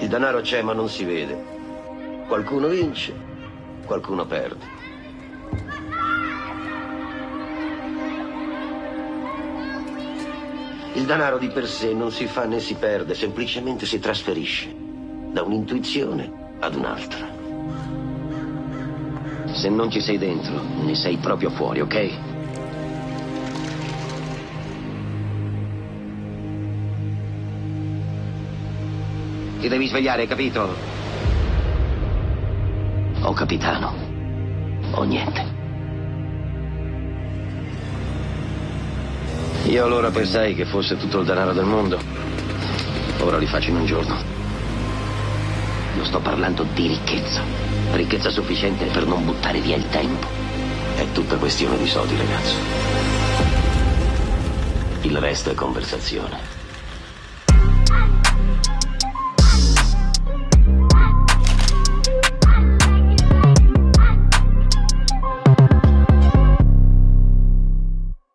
Il denaro c'è ma non si vede. Qualcuno vince, qualcuno perde. Il denaro di per sé non si fa né si perde, semplicemente si trasferisce da un'intuizione ad un'altra. Se non ci sei dentro, ne sei proprio fuori, ok? Ti devi svegliare, capito? O capitano, o niente. Io allora pensai che fosse tutto il denaro del mondo. Ora li faccio in un giorno. Non sto parlando di ricchezza. Ricchezza sufficiente per non buttare via il tempo. È tutta questione di soldi, ragazzo. Il resto è conversazione.